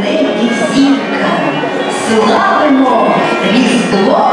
небі зірка. Славимо Різдво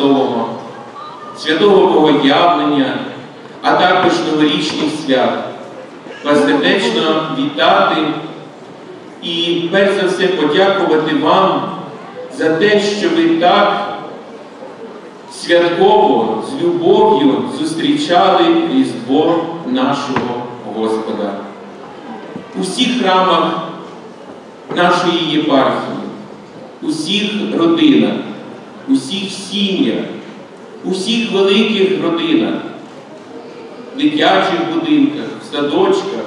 Христового, святого Богоявлення, а також новорічних свят вас вітати і перш за все подякувати вам за те, що ви так святково, з любов'ю зустрічали Різдво нашого Господа. У всіх храмах нашої єпархії, у всіх родинах, у всіх сім'ях, у всіх великих родинах, в дитячих будинках, в садочках,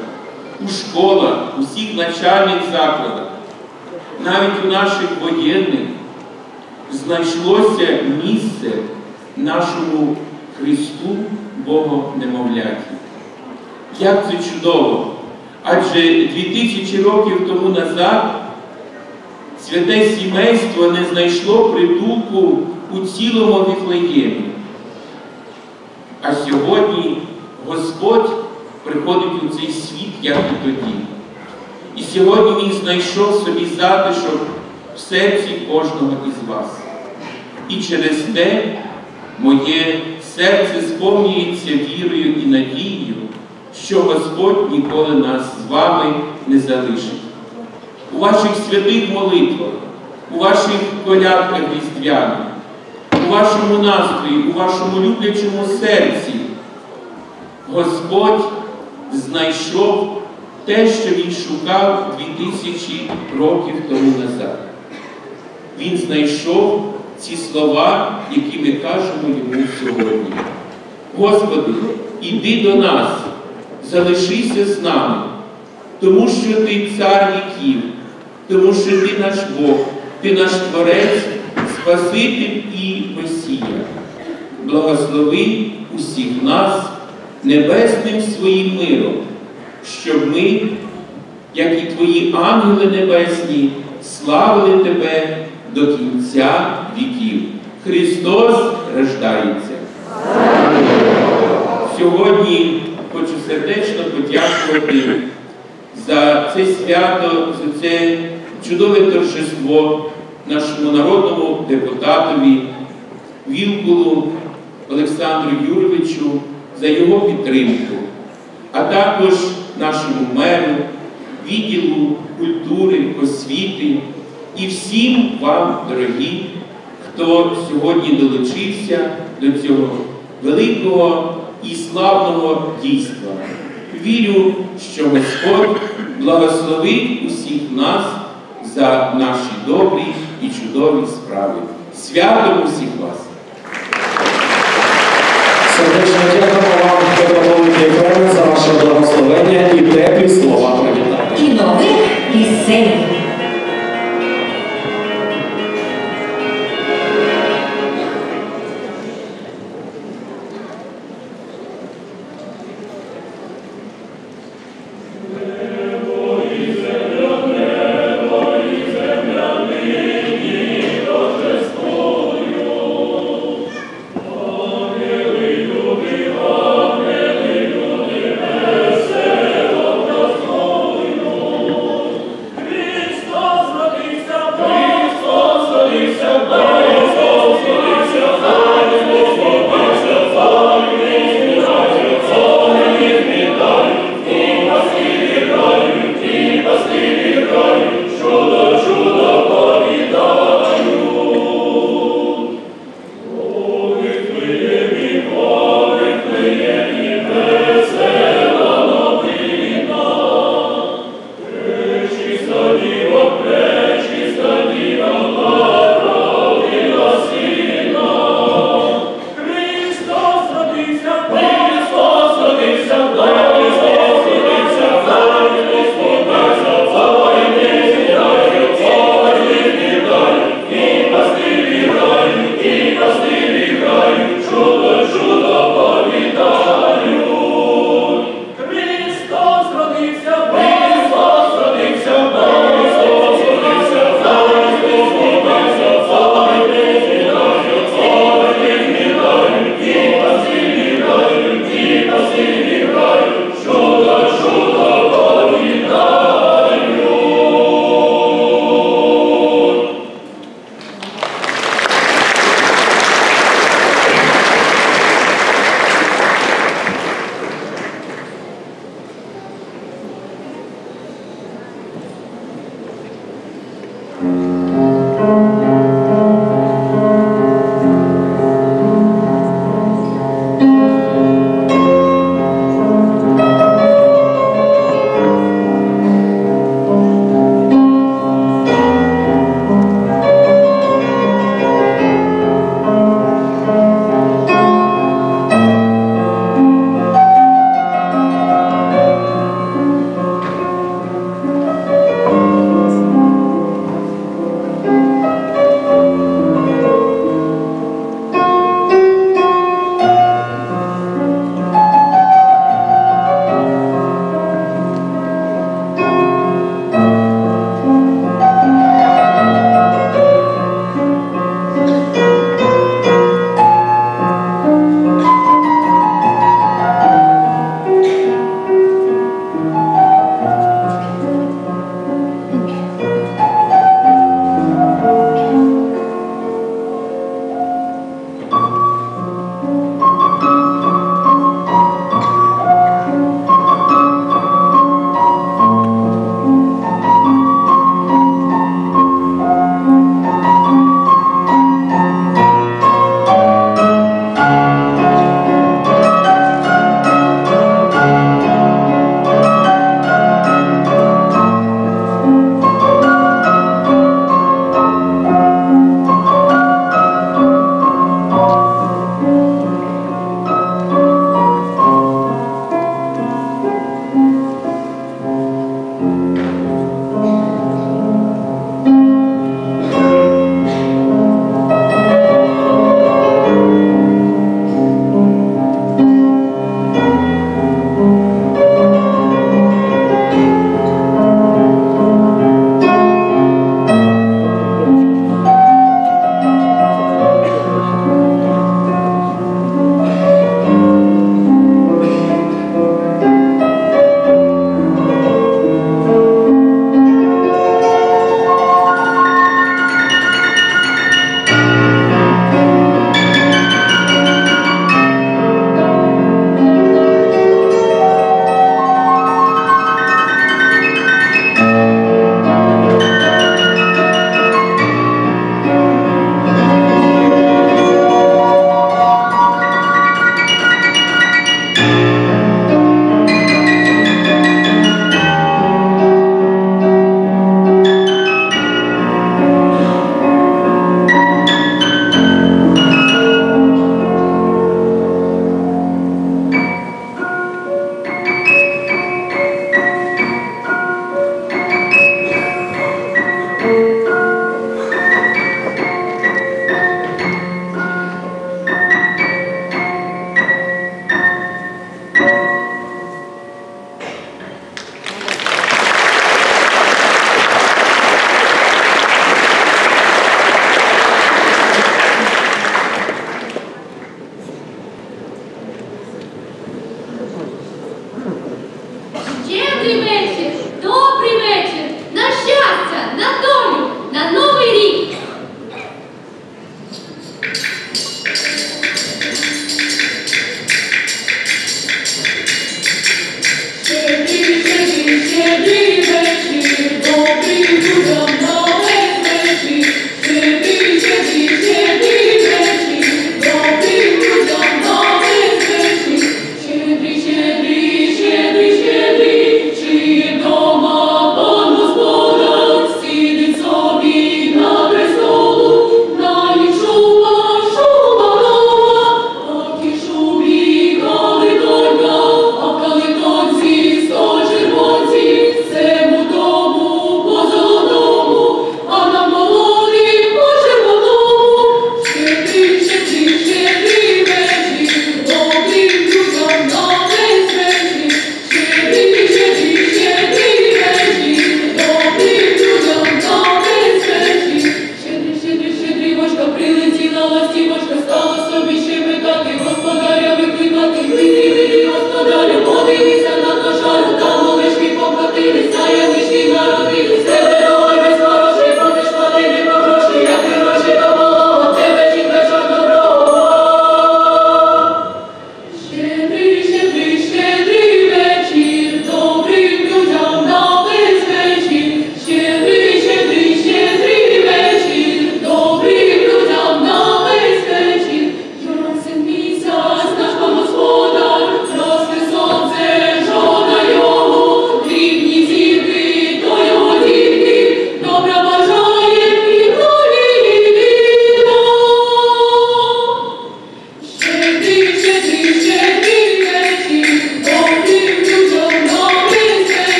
у школах, у всіх навчальних закладах, навіть у наших воєнних знайшлося місце нашому Христу Богонемовляті. Як це чудово! Адже 2000 років тому назад святе сімейство не знайшло притулку у цілому Віфлеємі. А сьогодні Господь приходить у цей світ, як і тоді. І сьогодні Він знайшов собі затишок в серці кожного із вас. І через те моє серце сповнюється вірою і надією, що Господь ніколи нас з вами не залишить. У ваших святих молитвах, у ваших колядках різдвяних, у вашому настрої, у вашому люблячому серці Господь знайшов те, що Він шукав 2000 років тому назад. Він знайшов ці слова, які ми кажемо йому сьогодні. Господи, іди до нас, залишися з нами, тому що Ти цар віків, тому що Ти наш Бог, Ти наш Творець, Спаситель і Месія. Благослови усіх нас небесним своїм миром, щоб ми, як і Твої ангели небесні, славили Тебе до кінця віків. Христос рождається. Сьогодні хочу сердечно подякувати за це свято, за це чудове торжество нашому народному депутатові Вілкулу Олександру Юровичу за його підтримку, а також нашому меру, відділу культури, освіти і всім вам, дорогі, хто сьогодні долучився до цього великого і славного дійства. Вірю, що Господь благословить усіх нас за наші добрі і чудові справи. Святом усіх вас! Сердечно дякуємо вам, Петро Єфрем, за ваше благословення і теплі слова привітання. і нових пісень.